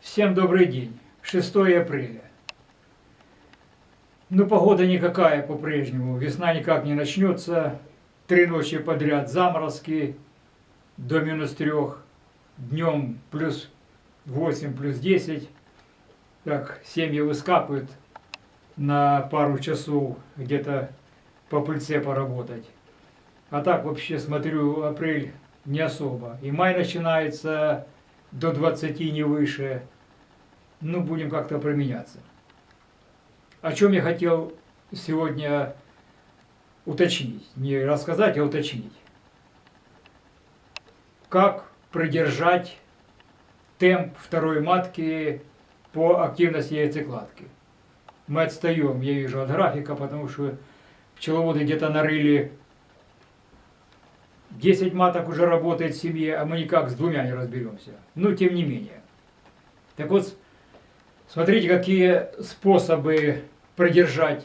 Всем добрый день. 6 апреля. Ну, погода никакая по-прежнему. Весна никак не начнется. Три ночи подряд заморозки до минус трех. Днем плюс 8, плюс 10. Так, семьи выскакивают на пару часов где-то по пыльце поработать. А так вообще смотрю, апрель не особо. И май начинается до 20 не выше ну, будем как-то применяться. О чем я хотел сегодня уточнить, не рассказать, а уточнить. Как продержать темп второй матки по активности яйцекладки. Мы отстаем, я вижу, от графика, потому что пчеловоды где-то нарыли 10 маток уже работает в семье, а мы никак с двумя не разберемся. Но тем не менее. Так вот, Смотрите, какие способы продержать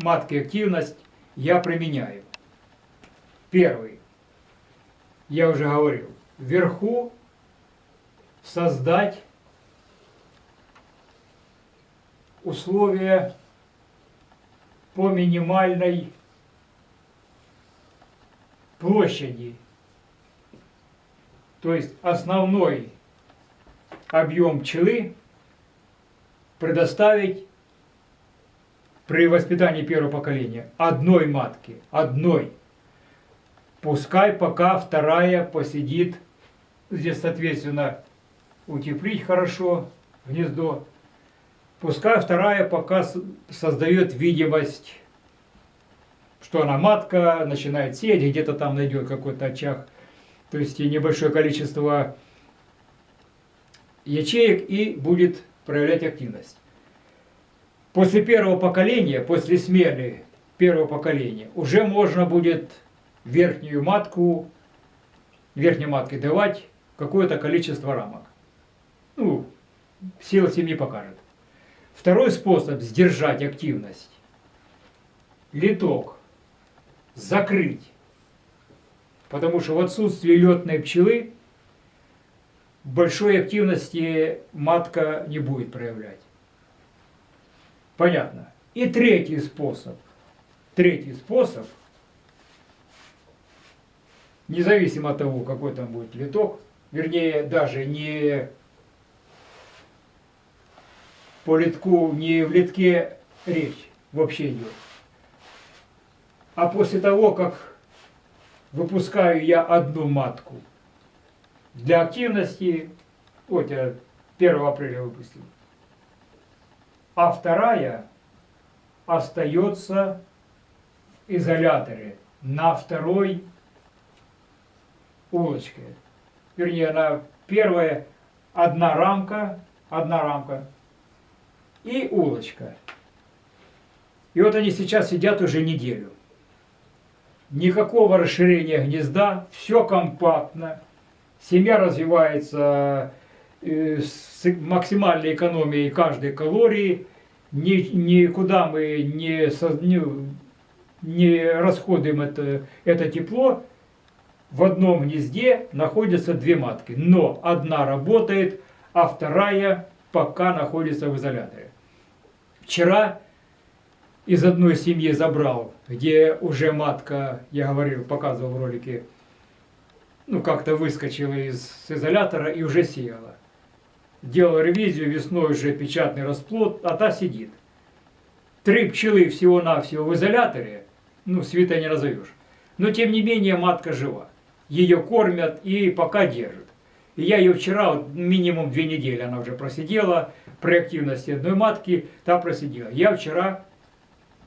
матки активность я применяю. Первый. Я уже говорил. Вверху создать условия по минимальной площади. То есть основной объем пчелы предоставить при воспитании первого поколения одной матки, одной. Пускай пока вторая посидит, здесь, соответственно, утеплить хорошо гнездо. Пускай вторая пока создает видимость, что она матка, начинает сеять, где-то там найдет какой-то очаг, то есть небольшое количество ячеек и будет проявлять активность. После первого поколения, после смены первого поколения, уже можно будет верхнюю матку, верхней матке давать какое-то количество рамок. Ну, сила семьи покажет. Второй способ сдержать активность. Литок. Закрыть. Потому что в отсутствии летной пчелы большой активности матка не будет проявлять. Понятно. И третий способ. Третий способ, независимо от того, какой там будет литок, вернее, даже не по литку, не в литке речь вообще идет. А после того, как выпускаю я одну матку, для активности, вот я 1 апреля выпустил, а вторая остается в изоляторе на второй улочке. Вернее, она первая, одна рамка, одна рамка и улочка. И вот они сейчас сидят уже неделю. Никакого расширения гнезда, все компактно, Семья развивается э, с максимальной экономией каждой калории. Ни, никуда мы не, не, расходуем это, это тепло. В одном гнезде находятся две матки. Но одна работает, а вторая пока находится в изоляторе. Вчера из одной семьи забрал, где уже матка, я говорил, показывал в ролике, ну, как-то выскочила из изолятора и уже сеяла. Делал ревизию, весной уже печатный расплод, а та сидит. Три пчелы всего-навсего в изоляторе, ну, света не разовьешь. Но, тем не менее, матка жива. Ее кормят и пока держат. Я ее вчера, минимум две недели она уже просидела, при активности одной матки, та просидела. Я вчера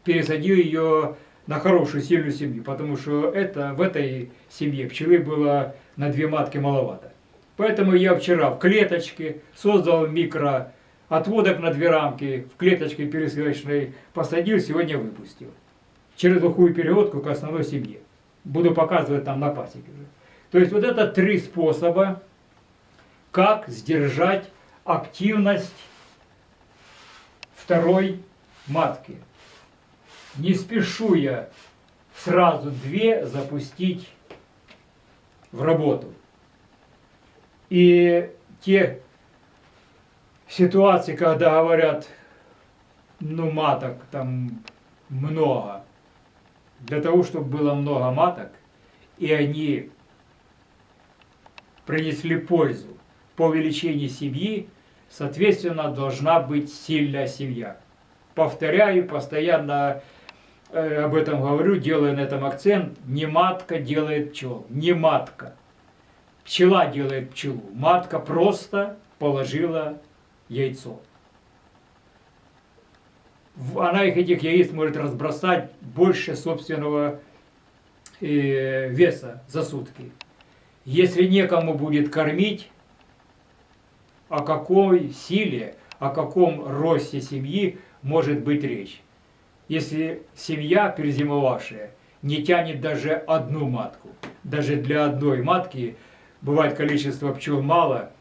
пересадил ее на хорошую, сильную семью, потому что это, в этой семье пчелы было на две матки маловато. Поэтому я вчера в клеточке создал микро отводок на две рамки, в клеточке пересылочной посадил, сегодня выпустил. Через глухую переводку к основной семье. Буду показывать там на пасеке. То есть вот это три способа, как сдержать активность второй матки. Не спешу я сразу две запустить в работу. И те ситуации, когда говорят, ну, маток там много, для того, чтобы было много маток, и они принесли пользу по увеличению семьи, соответственно, должна быть сильная семья. Повторяю, постоянно э, об этом говорю, делаю на этом акцент. Не матка делает пчел, не матка. Пчела делает пчелу. Матка просто положила яйцо. Она их этих яиц может разбросать больше собственного э, веса за сутки. Если некому будет кормить, о какой силе, о каком росте семьи может быть речь? Если семья, перезимовавшая, не тянет даже одну матку, даже для одной матки бывает количество пчел мало,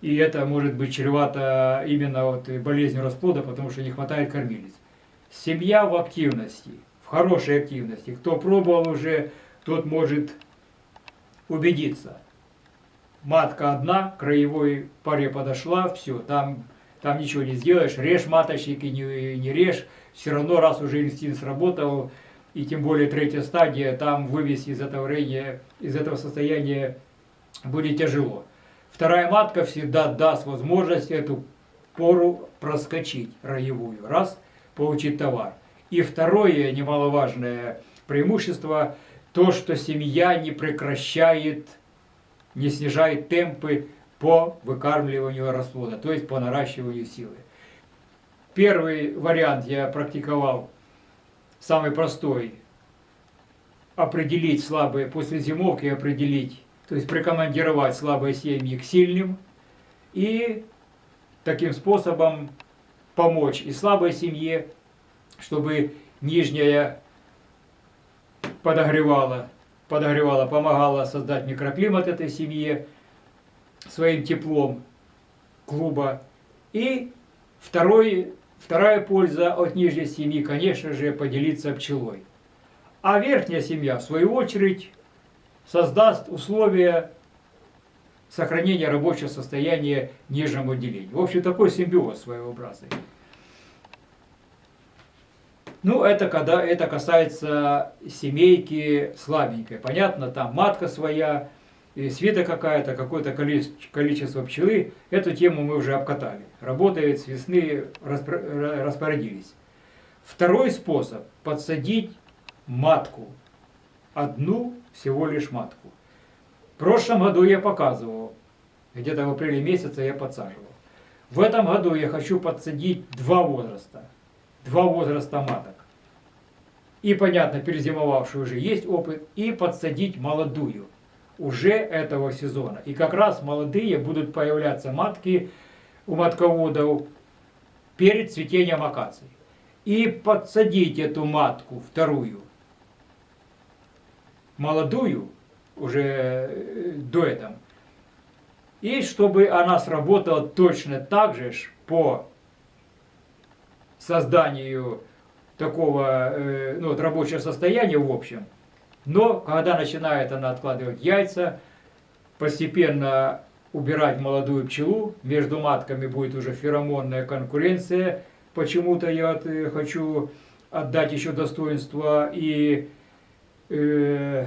и это может быть чревато именно вот болезнью расплода, потому что не хватает кормилиц. Семья в активности, в хорошей активности. Кто пробовал уже, тот может убедиться. Матка одна, краевой паре подошла, все, там, там ничего не сделаешь, режь маточник и не, не режь, все равно раз уже инстинкт сработал, и тем более третья стадия, там вывести из этого, рейня, из этого состояния будет тяжело. Вторая матка всегда даст возможность эту пору проскочить роевую, раз, получить товар. И второе немаловажное преимущество – то, что семья не прекращает, не снижает темпы по выкармливанию расплода, то есть по наращиванию силы. Первый вариант я практиковал, самый простой, определить слабые, после зимовки определить, то есть прикомандировать слабые семьи к сильным и таким способом помочь и слабой семье, чтобы нижняя подогревала, подогревала, помогала создать микроклимат этой семье своим теплом клуба. И второй, вторая польза от нижней семьи, конечно же, поделиться пчелой. А верхняя семья, в свою очередь, создаст условия сохранения рабочего состояния нижнему отделению. В общем, такой симбиоз своеобразный. Ну, это когда это касается семейки слабенькой. Понятно, там матка своя, свита какая-то, какое-то количество пчелы. Эту тему мы уже обкатали. Работает с весны, распорядились. Второй способ – подсадить матку. Одну всего лишь матку. В прошлом году я показывал, где-то в апреле месяце я подсаживал. В этом году я хочу подсадить два возраста два возраста маток. И, понятно, перезимовавший уже есть опыт, и подсадить молодую уже этого сезона. И как раз молодые будут появляться матки у матководов перед цветением акации. И подсадить эту матку, вторую, молодую, уже э, до этого, и чтобы она сработала точно так же по созданию такого э, ну, вот, рабочего состояния в общем. Но когда начинает она откладывать яйца, постепенно убирать молодую пчелу, между матками будет уже феромонная конкуренция. Почему-то я э, хочу отдать еще достоинство и э,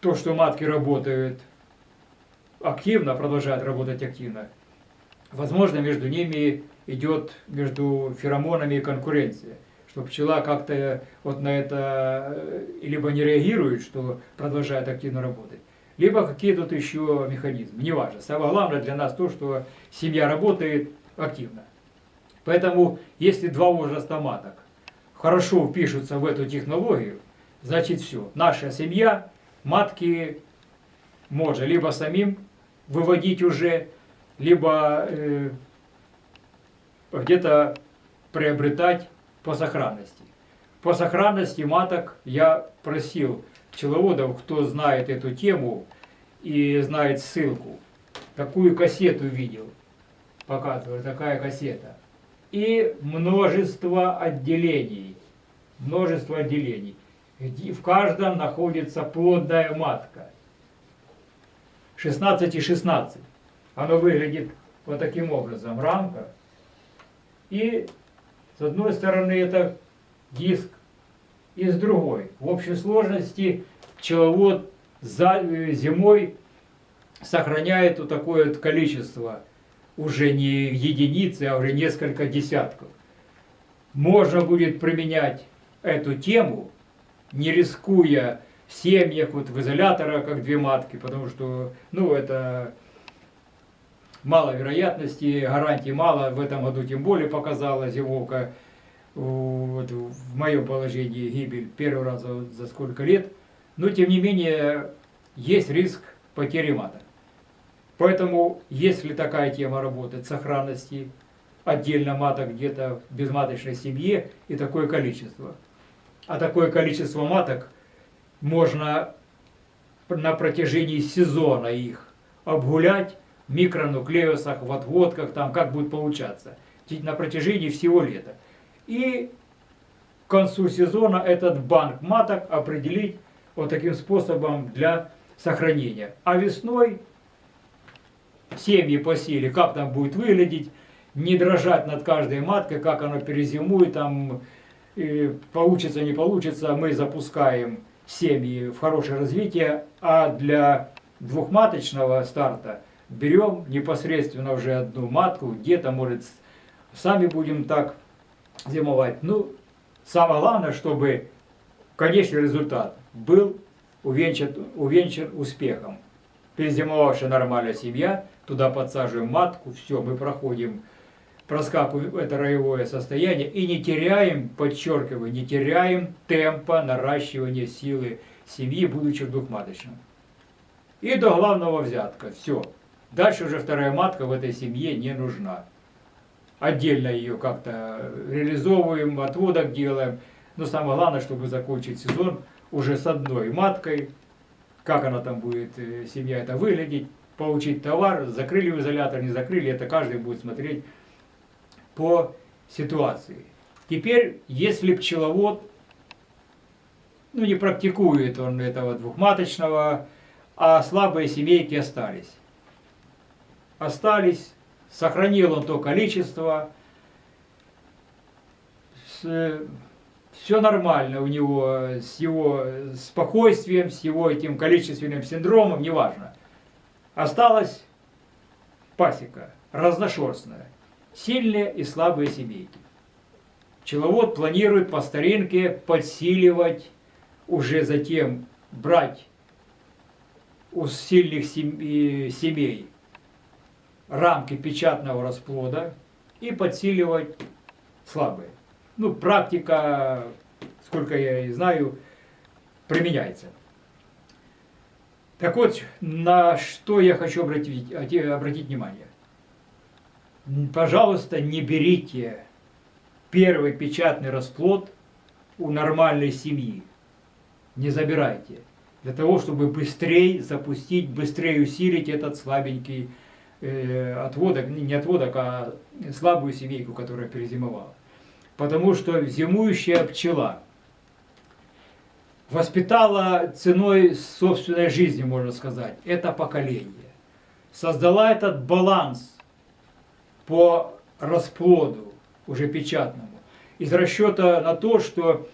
то, что матки работают активно, продолжают работать активно, возможно, между ними идет, между феромонами конкуренция. Что пчела как-то вот на это э, либо не реагирует, что продолжает активно работать, либо какие тут еще механизмы. Неважно. Самое главное для нас то, что семья работает активно. Поэтому, если два возраста маток хорошо впишутся в эту технологию, значит все. Наша семья, матки можно либо самим выводить уже, либо э, где-то приобретать по сохранности. По сохранности маток я просил пчеловодов, кто знает эту тему и знает ссылку, такую кассету видел. показывали, такая кассета. И множество отделений. Множество отделений. В каждом находится плодная матка. 16 и 16. Оно выглядит вот таким образом. Рамка. И с одной стороны это диск, и с другой. В общей сложности пчеловод э, зимой сохраняет вот такое вот количество, уже не единицы, а уже несколько десятков. Можно будет применять эту тему, не рискуя в семьях, вот в изоляторах, как две матки, потому что, ну, это мало вероятности, гарантий мало, в этом году тем более показала зимовка, вот, в моем положении гибель первый раз за, за сколько лет, но тем не менее есть риск потери маток. Поэтому, если такая тема работает, сохранности, отдельно маток где-то в безматочной семье и такое количество. А такое количество маток можно на протяжении сезона их обгулять микронуклеусах, в отводках, там как будет получаться, на протяжении всего лета. И к концу сезона этот банк маток определить вот таким способом для сохранения. А весной семьи посели, как там будет выглядеть, не дрожать над каждой маткой, как оно перезимует, там получится, не получится, мы запускаем семьи в хорошее развитие, а для двухматочного старта берем непосредственно уже одну матку, где-то, может, сами будем так зимовать. Ну, самое главное, чтобы конечный результат был увенчан, увенчан успехом. Перезимовавшая нормальная семья, туда подсаживаем матку, все, мы проходим, проскакиваем это роевое состояние и не теряем, подчеркиваю, не теряем темпа наращивания силы семьи, будучи в двухматочном. И до главного взятка, все. Дальше уже вторая матка в этой семье не нужна. Отдельно ее как-то реализовываем, отводок делаем. Но самое главное, чтобы закончить сезон уже с одной маткой, как она там будет, э, семья это выглядеть, получить товар, закрыли в изолятор, не закрыли, это каждый будет смотреть по ситуации. Теперь, если пчеловод, ну не практикует он этого двухматочного, а слабые семейки остались. Остались, сохранил он то количество, все нормально у него с его спокойствием, с его этим количественным синдромом, неважно. Осталась пасека, разношерстная, сильные и слабые семейки. Пчеловод планирует по старинке подсиливать, уже затем брать у сильных семей рамки печатного расплода и подсиливать слабые ну, практика, сколько я и знаю, применяется. Так вот, на что я хочу обратить, обратить внимание. Пожалуйста, не берите первый печатный расплод у нормальной семьи. Не забирайте. Для того, чтобы быстрее запустить, быстрее усилить этот слабенький отводок, не отводок, а слабую семейку, которая перезимовала. Потому что зимующая пчела воспитала ценой собственной жизни, можно сказать, это поколение. Создала этот баланс по расплоду, уже печатному, из расчета на то, что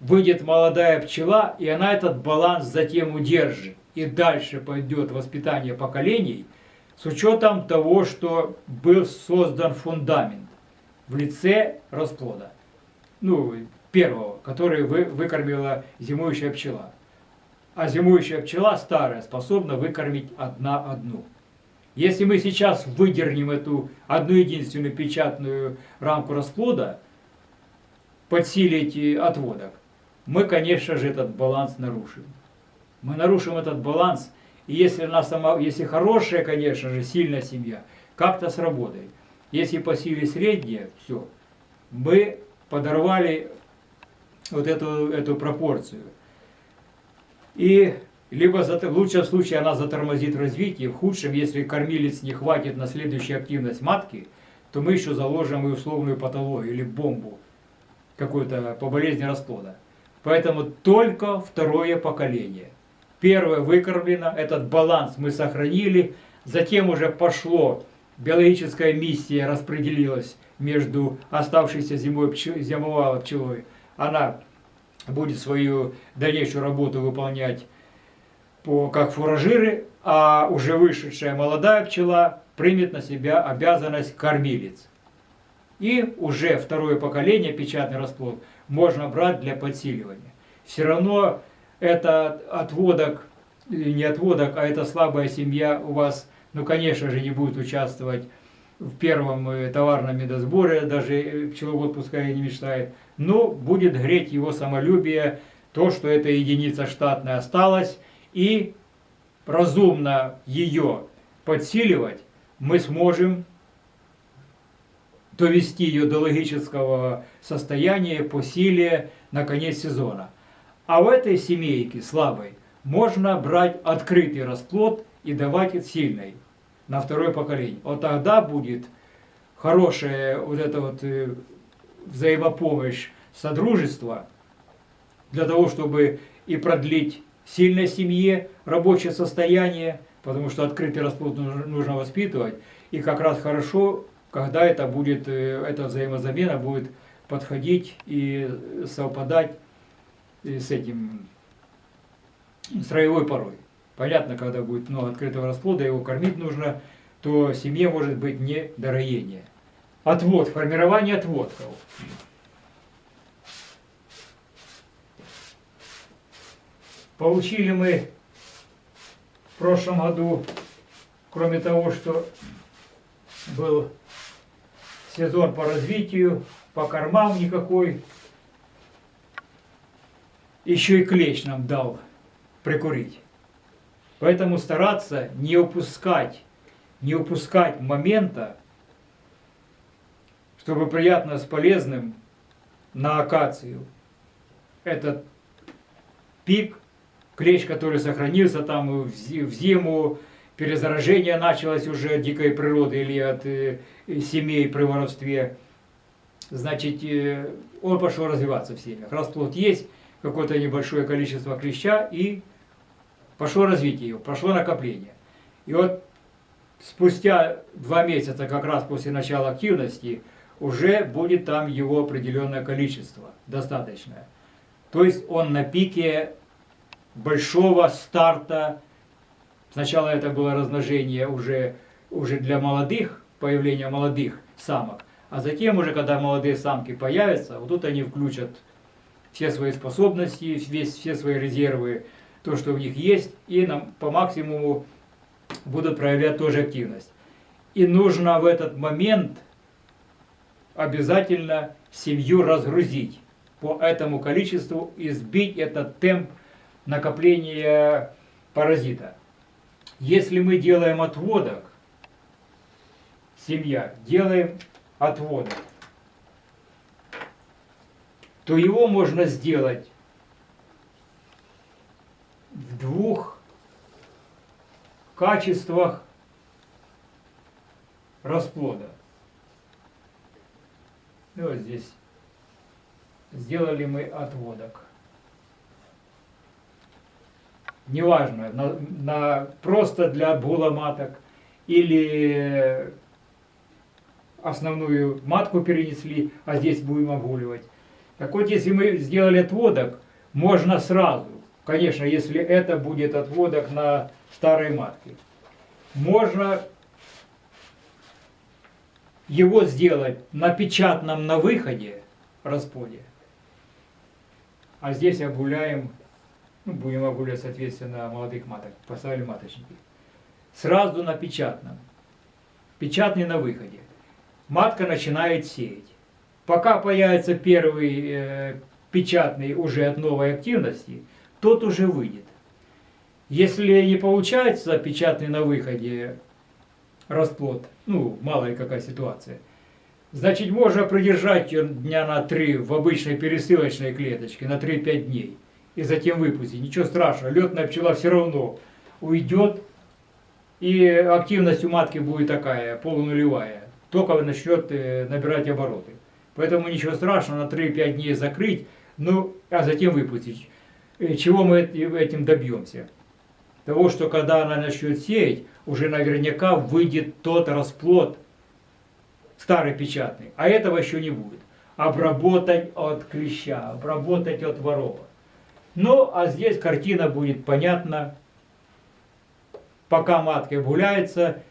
выйдет молодая пчела, и она этот баланс затем удержит. И дальше пойдет воспитание поколений с учетом того, что был создан фундамент в лице расплода. Ну, первого, который вы, выкормила зимующая пчела. А зимующая пчела старая способна выкормить одна одну. Если мы сейчас выдернем эту одну единственную печатную рамку расплода, подсилить отводок, мы, конечно же, этот баланс нарушим. Мы нарушим этот баланс, и если, она сама, если хорошая, конечно же, сильная семья, как-то сработает. Если по силе средняя, все, мы подорвали вот эту, эту пропорцию. И Либо в лучшем случае она затормозит развитие, в худшем, если кормилец не хватит на следующую активность матки, то мы еще заложим и условную патологию или бомбу какую-то по болезни расплода. Поэтому только второе поколение. Первое выкормлено, этот баланс мы сохранили, затем уже пошло, биологическая миссия распределилась между оставшейся зимой пчел, зимовала пчелой. Она будет свою дальнейшую работу выполнять по, как фуражиры, а уже вышедшая молодая пчела примет на себя обязанность кормилец. И уже второе поколение, печатный расплод, можно брать для подсиливания. Все равно это отводок, не отводок, а это слабая семья у вас, ну, конечно же, не будет участвовать в первом э, товарном медосборе, даже э, пчеловод пускай не мечтает, но будет греть его самолюбие то, что эта единица штатная осталась, и разумно ее подсиливать, мы сможем довести ее до логического состояния по силе на конец сезона. А в этой семейке слабой можно брать открытый расплод и давать сильный на второе поколение. Вот тогда будет хорошая вот эта вот э, взаимопомощь, содружество для того, чтобы и продлить сильной семье рабочее состояние, потому что открытый расплод нужно, воспитывать. И как раз хорошо, когда это будет, э, эта взаимозамена будет подходить и совпадать э, с этим строевой порой. Понятно, когда будет много открытого расплода, его кормить нужно, то семье может быть не дороение. Отвод, формирование отводков. Получили мы в прошлом году, кроме того, что был сезон по развитию, по кормам никакой, еще и клещ нам дал прикурить. Поэтому стараться не упускать, не упускать момента, чтобы приятно с полезным на акацию. Этот пик клещ, который сохранился там в зиму, перезаражение началось уже от дикой природы или от э, семей при воровстве, значит, э, он пошел развиваться в семьях. Расплод есть, какое-то небольшое количество клеща, и пошло развитие его, пошло накопление. И вот спустя два месяца, как раз после начала активности, уже будет там его определенное количество, достаточное. То есть он на пике большого старта. Сначала это было размножение уже, уже для молодых, появление молодых самок. А затем уже, когда молодые самки появятся, вот тут они включат все свои способности, весь, все свои резервы, то, что в них есть, и нам по максимуму будут проявлять тоже активность. И нужно в этот момент обязательно семью разгрузить по этому количеству и сбить этот темп накопления паразита. Если мы делаем отводок, семья, делаем отводок, то его можно сделать в двух качествах расплода. Ну, вот здесь сделали мы отводок неважно, на, на, просто для отгула маток или основную матку перенесли, а здесь будем обгуливать. Так вот, если мы сделали отводок, можно сразу, конечно, если это будет отводок на старой матке, можно его сделать на печатном на выходе расплоде, а здесь обгуляем ну, будем огулять, соответственно, молодых маток, поставили маточники. Сразу на печатном. Печатный на выходе. Матка начинает сеять. Пока появится первый э, печатный уже от новой активности, тот уже выйдет. Если не получается печатный на выходе расплод, ну, мало ли какая ситуация, значит, можно продержать дня на 3 в обычной пересылочной клеточке, на 3-5 дней и затем выпустить. Ничего страшного, летная пчела все равно уйдет, и активность у матки будет такая, полунулевая. Только начнет э, набирать обороты. Поэтому ничего страшного, на 3-5 дней закрыть, ну, а затем выпустить. Э, чего мы этим добьемся? Того, что когда она начнет сеять, уже наверняка выйдет тот расплод, старый печатный. А этого еще не будет. Обработать от клеща, обработать от ворова. Ну, а здесь картина будет понятна. Пока матка гуляется,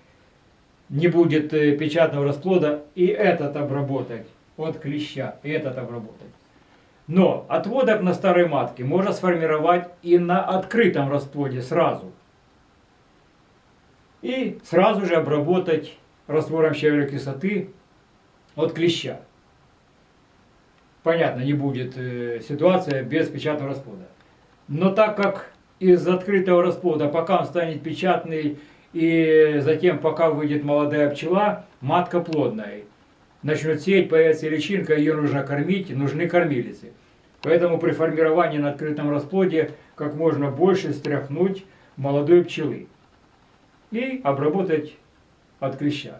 не будет э, печатного расплода, и этот обработать от клеща, и этот обработать. Но отводок на старой матке можно сформировать и на открытом расплоде сразу. И сразу же обработать раствором щавелевой кислоты от клеща. Понятно, не будет э, ситуация без печатного расплода. Но так как из открытого расплода, пока он станет печатный, и затем, пока выйдет молодая пчела, матка плодная. Начнет сеять, появится личинка, ее нужно кормить, нужны кормилицы. Поэтому при формировании на открытом расплоде как можно больше стряхнуть молодой пчелы и обработать от клеща.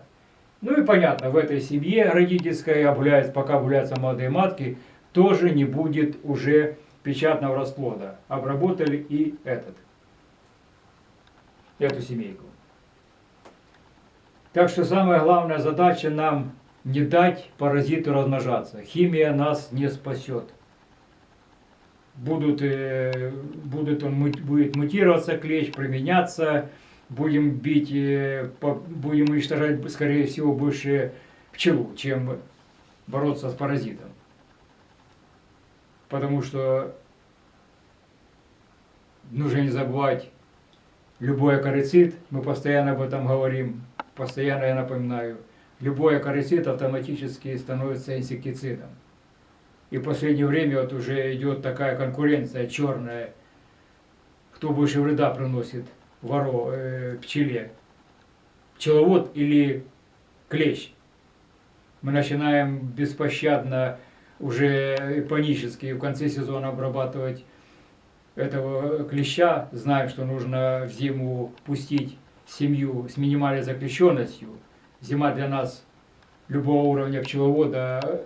Ну и понятно, в этой семье родительской, обуляется, пока обуляются молодые матки, тоже не будет уже печатного расплода. Обработали и этот, эту семейку. Так что самая главная задача нам не дать паразиту размножаться. Химия нас не спасет. Будут, э, будут он будет мутироваться клещ, применяться, будем бить, э, будем уничтожать, скорее всего, больше пчелу, чем бороться с паразитом. Потому что нужно не забывать, любой акарицид, мы постоянно об этом говорим, постоянно я напоминаю, любой акарицид автоматически становится инсектицидом. И в последнее время вот уже идет такая конкуренция черная, кто больше вреда приносит воро, э, пчеле, пчеловод или клещ. Мы начинаем беспощадно уже панически в конце сезона обрабатывать этого клеща, знаем, что нужно в зиму пустить семью с минимальной заключенностью. Зима для нас любого уровня пчеловода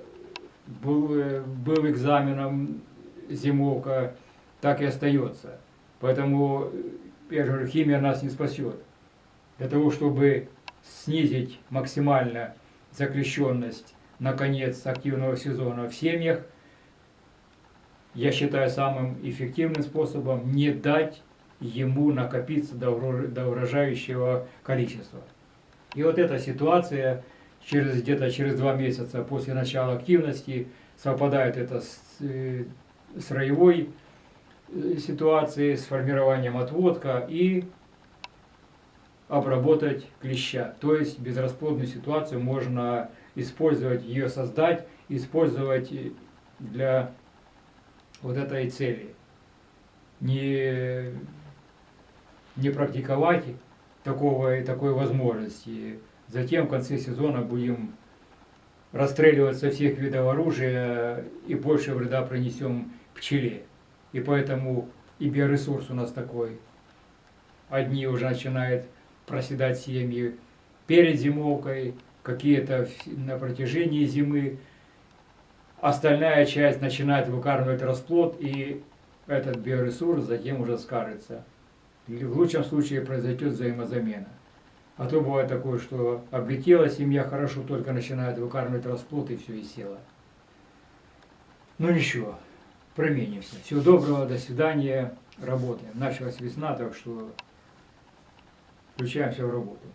был, был экзаменом зимовка, так и остается. Поэтому, я же говорю, химия нас не спасет. Для того, чтобы снизить максимально заключенность на конец активного сезона в семьях, я считаю самым эффективным способом не дать ему накопиться до, до урожающего количества. И вот эта ситуация через где-то через два месяца после начала активности совпадает это с, э, с роевой э, ситуацией, с формированием отводка и обработать клеща. То есть безрасплодную ситуацию можно использовать, ее создать, использовать для вот этой цели. Не не практиковать такого, такой возможности. Затем в конце сезона будем расстреливать со всех видов оружия и больше вреда принесем пчеле. И поэтому и биоресурс у нас такой. Одни уже начинают проседать семьи перед зимовкой, какие-то на протяжении зимы. Остальная часть начинает выкармливать расплод, и этот биоресурс затем уже скарится в лучшем случае произойдет взаимозамена. А то бывает такое, что облетела семья хорошо, только начинает выкармливать расплод и все, и села. Ну ничего, променимся. Всего доброго, до свидания, работаем. Началась весна, так что включаемся в работу.